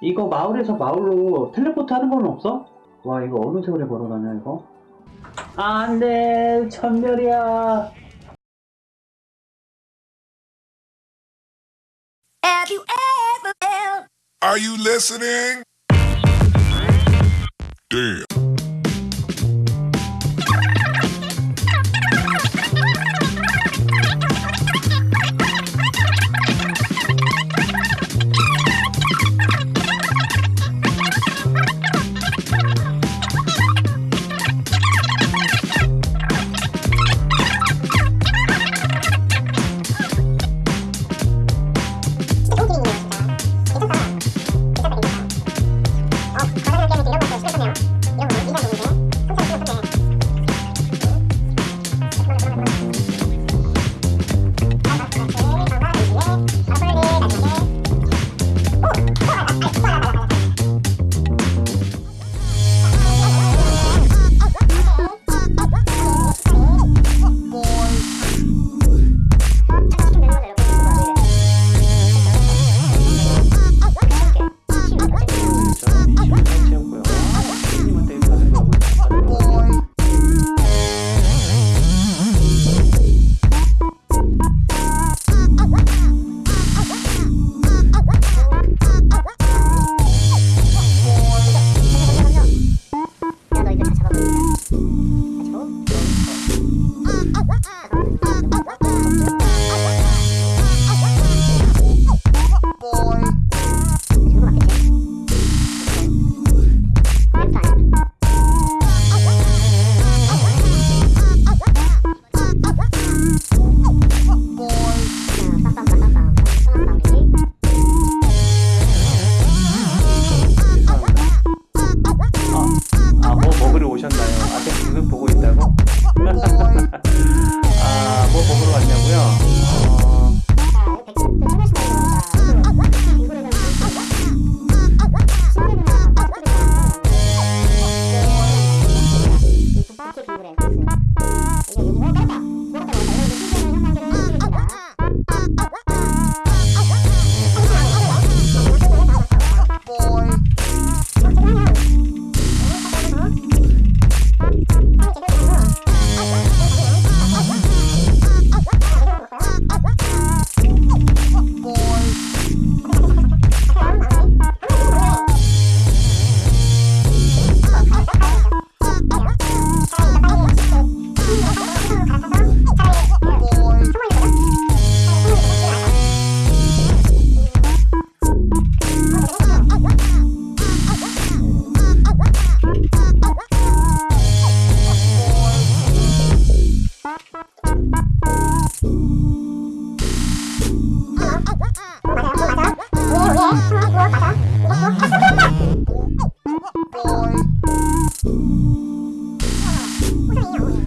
이거 마을에서 마을로 텔레포트 하는 건 없어? 와 이거 어느 세월에 걸어가냐 이거 안돼 천별이야 Have you ever felt Are you listening? Damn. よ。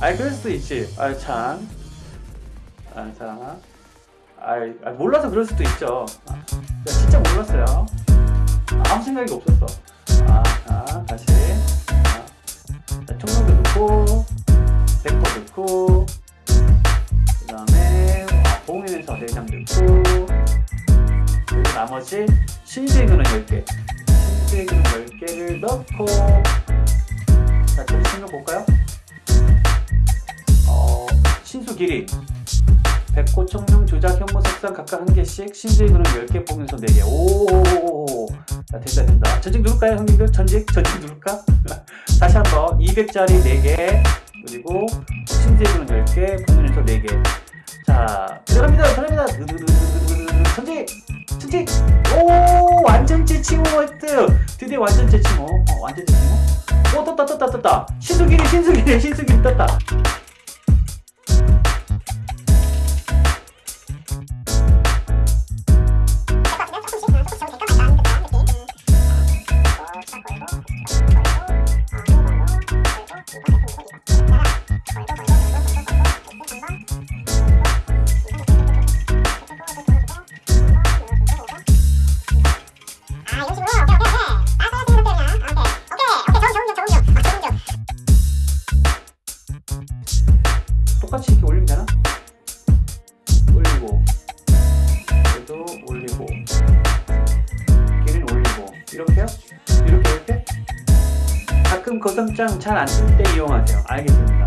아이 그럴 수도 있지. 아 참. 아 참. 아이 아, 몰라서 그럴 수도 있죠. 아, 나 진짜 몰랐어요. 아, 아무 생각이 없었어. 아, 자, 다시. 자, 자, 총명도 넣고, 백퍼 넣고, 그 다음에 봉인에서 내장 넣고, 그리고 나머지 신세균은 10개. 신세균 10개를 넣고, 자, 좀 생각 볼까요? 길이 백호 청룡 조작 현무 색상 각각 한 개씩 신수의 그룹 10개 보면서 4개. 오 자, 된다 된다. 전직 누를까요 형님들? 전직? 전직 누를까? 다시 한번 200짜리 4개. 그리고 신수의 그룹 10개 보면서 4개. 자 들어갑니다. 들어갑니다. 전직! 전직! 오 완전체 칭호 획득 드디어 완전체 칭호. 어, 완전체 칭호? 오 떴다 떴다 떴다. 신수길이 신수길이 신수길이 떴다 올리고 얘도 올리고 길은 올리고 이렇게요? 이렇게 이렇게? 가끔 거성장 잘 안 쓸 때 이용하세요. 알겠습니다.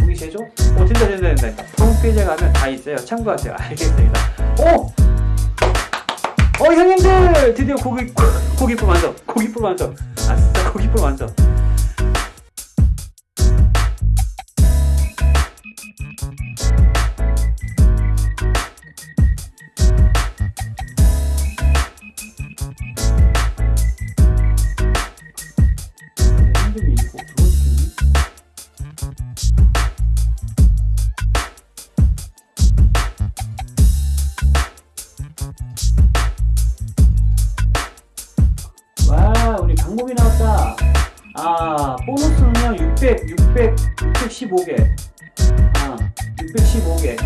보기 제조? 오 된다 된다 된다 된다. 홈페이지에 가면 다 있어요. 참고하세요. 알겠습니다. 오! 어 형님들! 드디어 고기 고기풀 완성. 고기풀 완성. 아싸 고기풀 완성 힘듦이 있고 그걸 시키니? 와 우리 강목이 나왔다. 아 보너스는요 600 600 615개. 아 615개